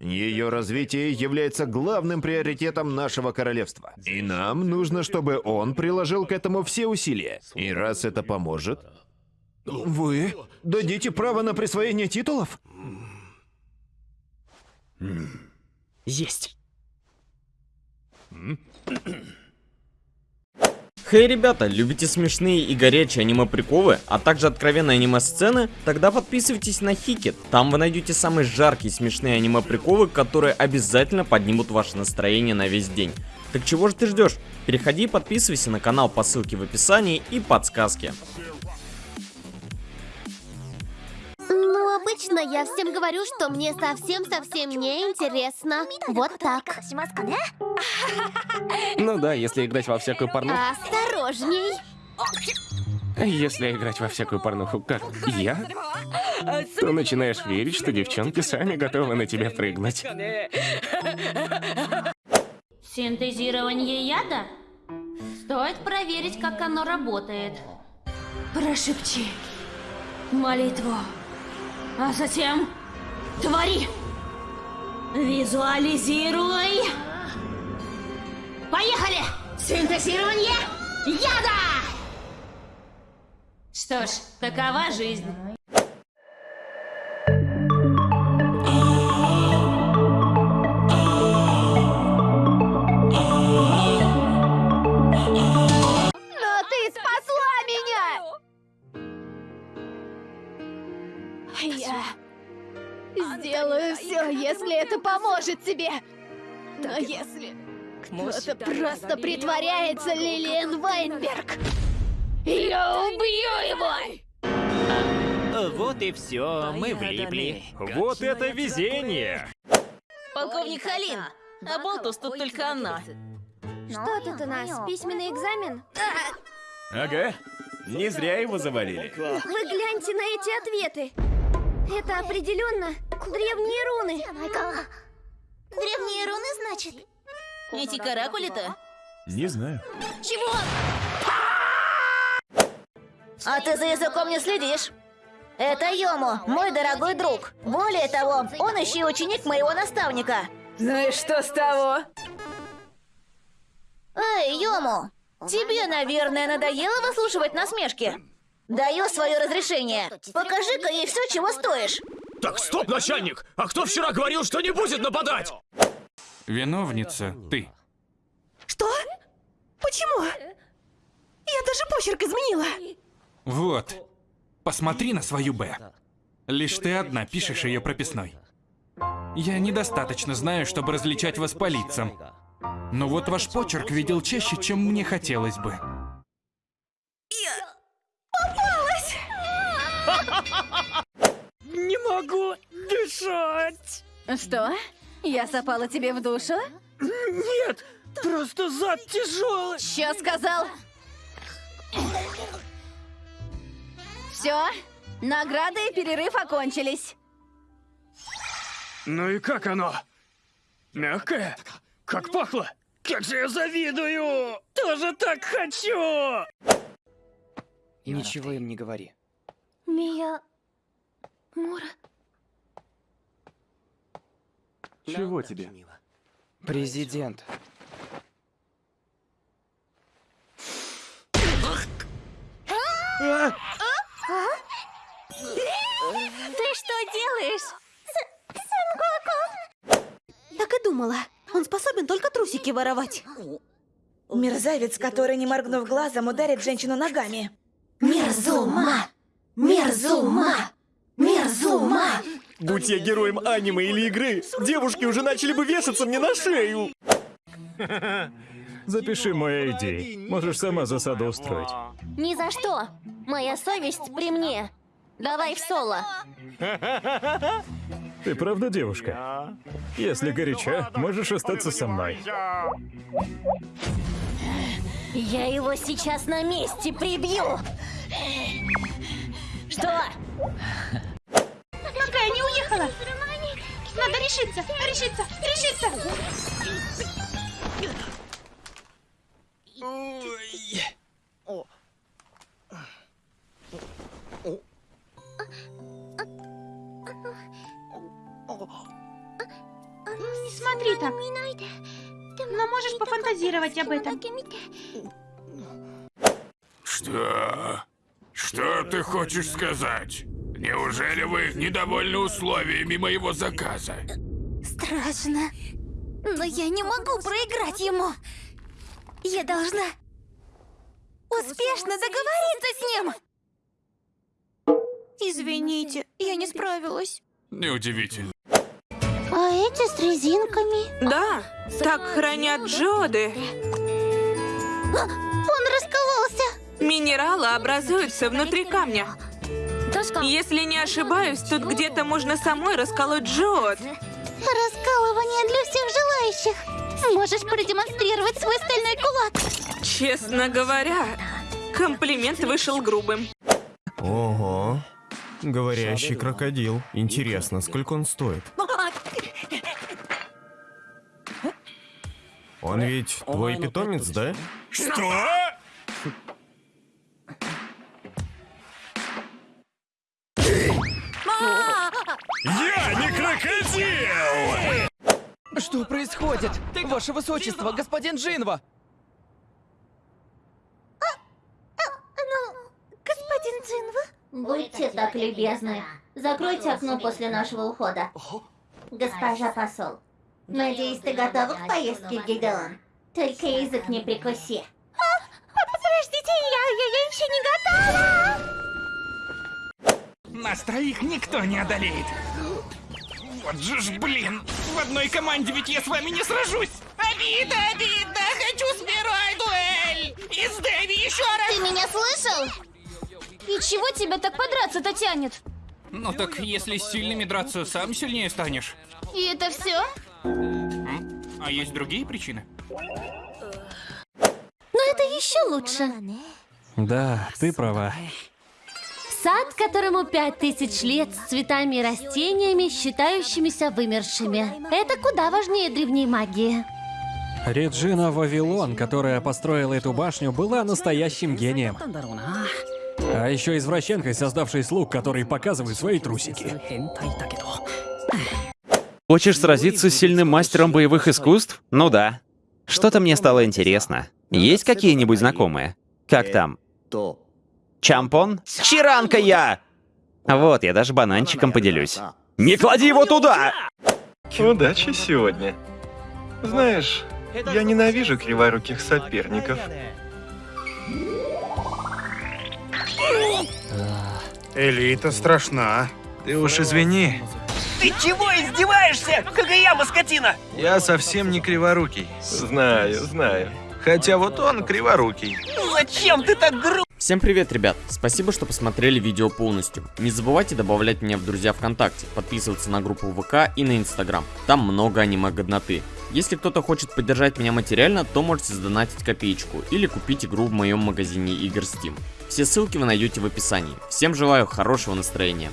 Ее развитие является главным приоритетом нашего королевства. И нам нужно, чтобы он приложил к этому все усилия. И раз это поможет... Вы дадите право на присвоение титулов? Есть. Хей, ребята, любите смешные и горячие аниме-приколы, а также откровенные аниме-сцены? Тогда подписывайтесь на Хикет. Там вы найдете самые жаркие смешные аниме-приколы, которые обязательно поднимут ваше настроение на весь день. Так чего же ты ждешь? Переходи и подписывайся на канал по ссылке в описании и подсказке. Ну, обычно я всем говорю, что мне совсем-совсем не интересно. Вот так. Ну да, если играть во всякую порнуху. Осторожней. Если играть во всякую порнуху, как я, то начинаешь верить, что девчонки сами готовы на тебя прыгнуть. Синтезирование яда? Стоит проверить, как оно работает. Прошепчи молитву, а затем твори. Визуализируй. Поехали! Синтезирование яда! Что ж, такова жизнь. Я сделаю все, если это поможет тебе. Но если кто-то просто притворяется Лилиан Вайнберг, я убью его! Вот и все, мы влипли. Вот это везение! Полковник Халин, а Болтус тут только она. Что тут у нас? Письменный экзамен? Ага, не зря его завалили. Вы гляньте на эти ответы. Это определенно древние руны. Древние руны, значит? Эти каракули-то? Не знаю. Чего? А ты за языком не следишь? Это Йому, мой дорогой друг. Более того, он еще и ученик моего наставника. Ну и что с того? Эй, Йому, тебе, наверное, надоело выслушивать насмешки? Даю свое разрешение. Покажи-ка ей все, чего стоишь. Так, стоп, начальник! А кто вчера говорил, что не будет нападать? Виновница ты. Что? Почему? Я даже почерк изменила. Вот. Посмотри на свою Б. Лишь ты одна пишешь ее прописной. Я недостаточно знаю, чтобы различать вас по лицам. Но вот ваш почерк видел чаще, чем мне хотелось бы. Не могу дышать. Что? Я запала тебе в душу? Нет, просто зад тяжелый. Что сказал? Все, награды и перерыв окончились. Ну и как оно? Мягкое? Как пахло? Как же я завидую! Тоже так хочу. Ничего им не говори. Мия... Мура... Чего тебе? Президент. Ты что делаешь? Так и думала. Он способен только трусики воровать. Мерзавец, который, не моргнув глазом, ударит женщину ногами. Мерзума! Мерзума! Мерзума! Будь я героем аниме или игры, девушки уже начали бы вешаться мне на шею. Запиши мои идеи. Можешь сама засаду устроить. Ни за что! Моя совесть при мне. Давай в соло. Ты правда девушка? Если горяча, можешь остаться со мной. Я его сейчас на месте прибью! Надо решиться, решиться, решиться! Не смотри так. Но можешь пофантазировать об этом. Что? Что ты хочешь сказать? Неужели вы недовольны условиями моего заказа? Страшно. Но я не могу проиграть ему. Я должна успешно договориться с ним. Извините, я не справилась. Неудивительно. А эти с резинками? Да, так хранят джоды. Он раскололся. Минералы образуются внутри камня. Если не ошибаюсь, тут где-то можно самой расколоть джод. Раскалывание для всех желающих. Можешь продемонстрировать свой стальной кулак. Честно говоря, комплимент вышел грубым. Ого. Говорящий крокодил. Интересно, сколько он стоит? Он ведь твой питомец, да? Что? Происходит? Ваше Высочество, господин Джинва! Господин Цинва? Будьте так любезны. Закройте окно после нашего ухода. Госпожа посол, надеюсь, ты готова к поездке, Гидеон? Только язык не прикуси. Подождите, я, я, я еще не готова! Нас троих никто не одолеет. Вот же ж, блин, в одной команде ведь я с вами не сражусь. Обида, обида, хочу с первой дуэль. И с Дэви еще раз. Ты меня слышал? И чего тебя так подраться-то тянет? Ну так, если с сильными драться, сам сильнее станешь. И это все? А есть другие причины? Но это еще лучше. Да, ты права. Сад, которому пять тысяч лет, с цветами и растениями, считающимися вымершими. Это куда важнее древней магии. Реджина Вавилон, которая построила эту башню, была настоящим гением. А еще извращенкой, создавшей слуг, которые показывают свои трусики. Хочешь сразиться с сильным мастером боевых искусств? Ну да. Что-то мне стало интересно. Есть какие-нибудь знакомые? Как там? Чампон? Чиранка я! Вот, я даже бананчиком поделюсь. Не клади его туда! Удачи сегодня. Знаешь, я ненавижу криворуких соперников. Элита страшна. Ты уж извини. Ты чего издеваешься, Кагаяма, скотина? Я совсем не криворукий. Знаю, знаю. Хотя вот он криворукий. Зачем ты так грубо? Всем привет, ребят! Спасибо, что посмотрели видео полностью. Не забывайте добавлять меня в друзья ВКонтакте, подписываться на группу ВК и на Инстаграм. Там много аниме-годноты. Если кто-то хочет поддержать меня материально, то можете задонатить копеечку или купить игру в моем магазине игр Steam. Все ссылки вы найдете в описании. Всем желаю хорошего настроения.